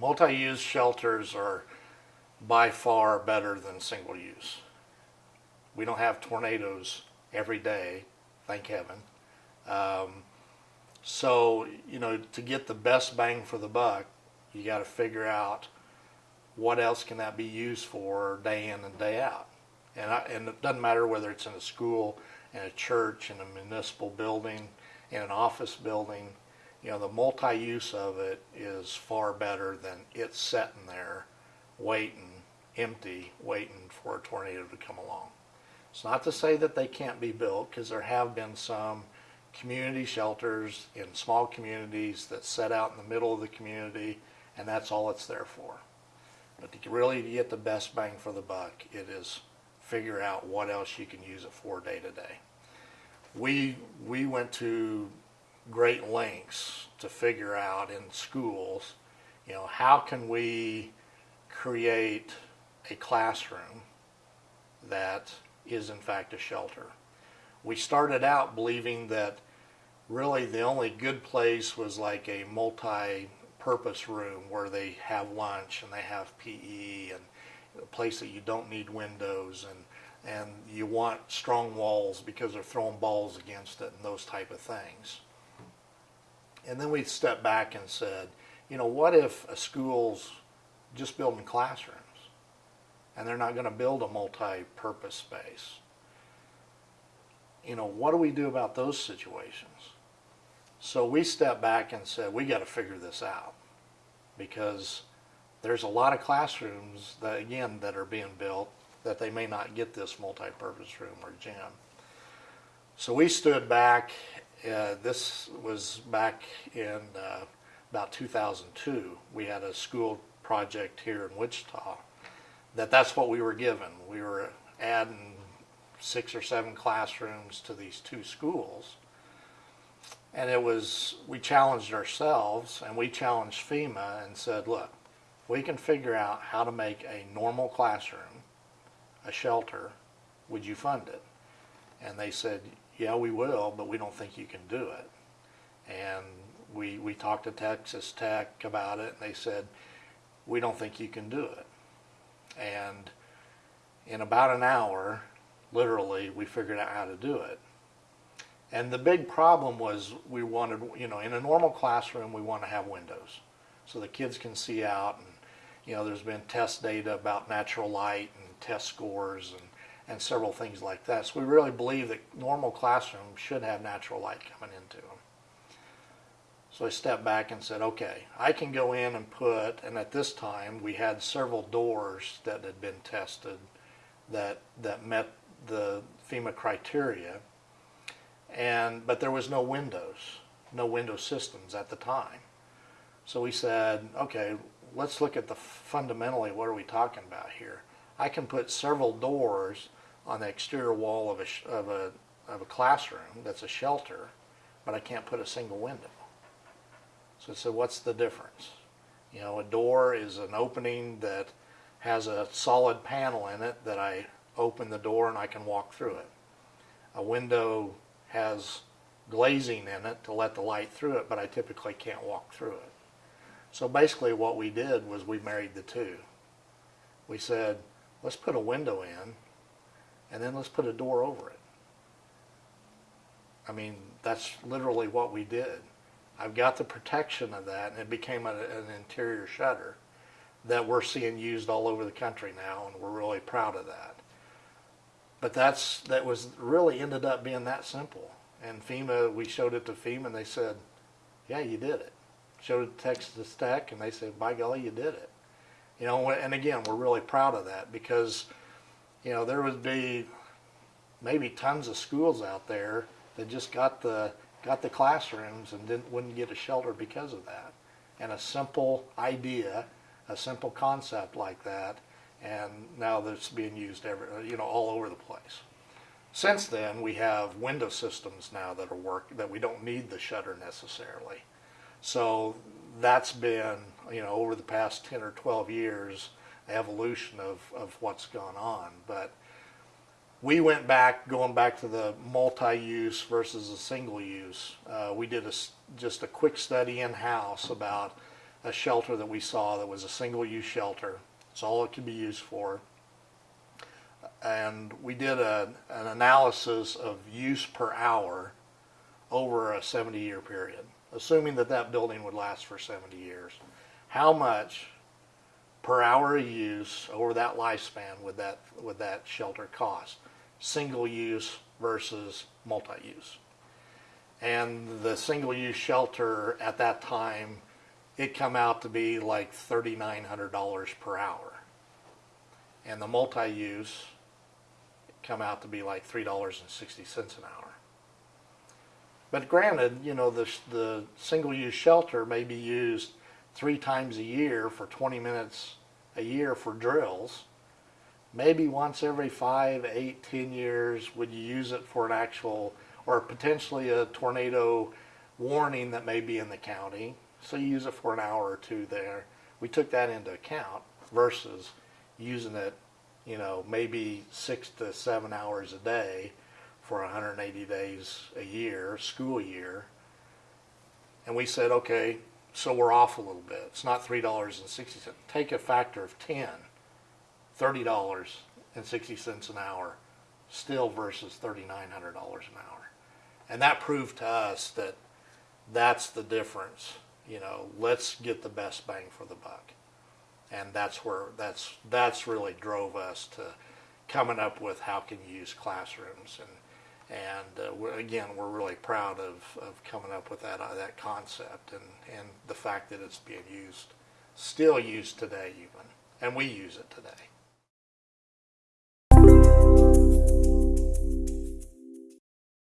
multi-use shelters are by far better than single use. We don't have tornadoes every day, thank heaven. Um, so, you know, to get the best bang for the buck, you got to figure out what else can that be used for day in and day out. And, I, and it doesn't matter whether it's in a school, in a church, in a municipal building, in an office building. You know, the multi-use of it is far better than it sitting there waiting, empty, waiting for a tornado to come along. It's not to say that they can't be built because there have been some community shelters in small communities that set out in the middle of the community and that's all it's there for. But to really get the best bang for the buck, it is figure out what else you can use it for day to day. We, we went to great lengths to figure out in schools, you know, how can we create a classroom that is in fact a shelter. We started out believing that really the only good place was like a multi-purpose room where they have lunch and they have PE and a place that you don't need windows and and you want strong walls because they're throwing balls against it and those type of things. And then we stepped back and said, you know, what if a school's just building classrooms and they're not going to build a multi-purpose space? You know, what do we do about those situations? So we stepped back and said, we got to figure this out because there's a lot of classrooms that, again, that are being built that they may not get this multi-purpose room or gym. So we stood back, uh, this was back in uh, about 2002. We had a school project here in Wichita that that's what we were given. We were adding six or seven classrooms to these two schools and it was, we challenged ourselves and we challenged FEMA and said, look, we can figure out how to make a normal classroom, a shelter, would you fund it? And they said, yeah, we will, but we don't think you can do it. And we, we talked to Texas Tech about it and they said, we don't think you can do it. And in about an hour, literally, we figured out how to do it. And the big problem was we wanted, you know, in a normal classroom, we want to have windows so the kids can see out. And, you know, there's been test data about natural light and test scores and, and several things like that. So we really believe that normal classrooms should have natural light coming into them. So I stepped back and said, okay, I can go in and put, and at this time we had several doors that had been tested that, that met the FEMA criteria and but there was no windows, no window systems at the time. So we said, okay, let's look at the fundamentally what are we talking about here? I can put several doors on the exterior wall of a of a of a classroom that's a shelter, but I can't put a single window. So I said, what's the difference? You know, a door is an opening that has a solid panel in it that I open the door and I can walk through it. A window has glazing in it to let the light through it, but I typically can't walk through it. So basically what we did was we married the two. We said, let's put a window in, and then let's put a door over it. I mean, that's literally what we did. I've got the protection of that, and it became a, an interior shutter that we're seeing used all over the country now, and we're really proud of that. But that's that was really ended up being that simple. And FEMA, we showed it to FEMA, and they said, "Yeah, you did it." Showed it to Texas Tech, and they said, "By golly, you did it." You know, and again, we're really proud of that because, you know, there would be maybe tons of schools out there that just got the got the classrooms and didn't wouldn't get a shelter because of that. And a simple idea, a simple concept like that and now that's being used every, you know, all over the place. Since then, we have window systems now that are work that we don't need the shutter necessarily. So that's been, you know, over the past 10 or 12 years, evolution of, of what's gone on. But we went back, going back to the multi-use versus a single use. Uh, we did a, just a quick study in-house about a shelter that we saw that was a single-use shelter. It's all it could be used for. And we did a, an analysis of use per hour over a 70-year period, assuming that that building would last for 70 years. How much per hour of use over that lifespan would that would that shelter cost? Single use versus multi-use. And the single use shelter at that time, it come out to be like $3,900 per hour. And the multi-use come out to be like $3.60 an hour. But granted, you know, the, the single use shelter may be used three times a year for 20 minutes a year for drills. Maybe once every five, eight, ten years would you use it for an actual or potentially a tornado warning that may be in the county. So you use it for an hour or two there. We took that into account versus using it, you know, maybe six to seven hours a day for 180 days a year, school year. And we said, okay, so we're off a little bit. It's not $3.60. Take a factor of 10, $30.60 an hour, still versus $3,900 an hour. And that proved to us that that's the difference. You know, let's get the best bang for the buck. And that's where that's that's really drove us to coming up with how can you use classrooms and and uh, we're, again we're really proud of, of coming up with that uh, that concept and and the fact that it's being used still used today even and we use it today